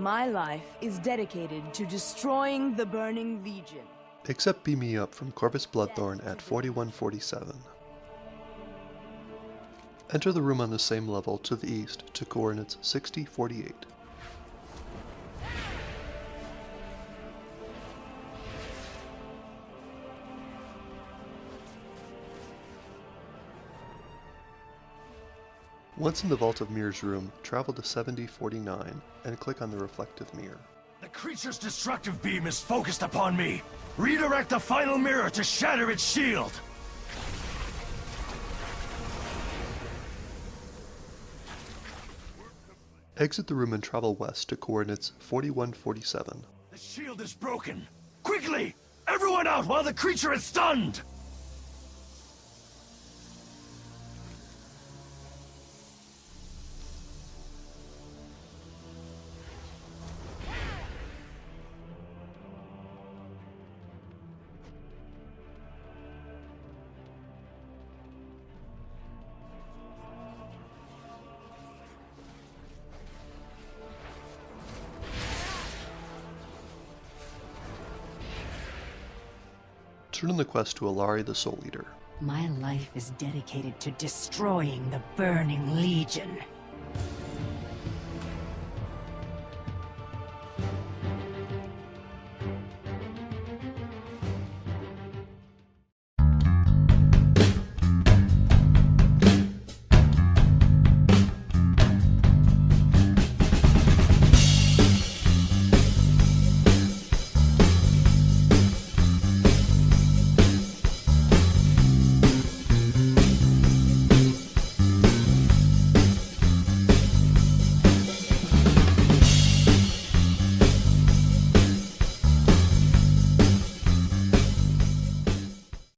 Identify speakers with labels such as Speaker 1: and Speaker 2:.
Speaker 1: My life is dedicated to destroying the Burning Legion.
Speaker 2: Accept Beam Me Up from Kor'vas Bloodthorn at 4147. Enter the room on the same level to the east to coordinates 6048. Once in the Vault of Mirrors room, travel to 7049 and click on the reflective mirror.
Speaker 3: The creature's destructive beam is focused upon me. Redirect the final mirror to shatter its shield.
Speaker 2: Exit the room and travel west to coordinates 4147.
Speaker 3: The shield is broken. Quickly! Everyone out while the creature is stunned!
Speaker 2: Turn in the quest to Allari the Souleater.
Speaker 4: My life is dedicated to destroying the Burning Legion.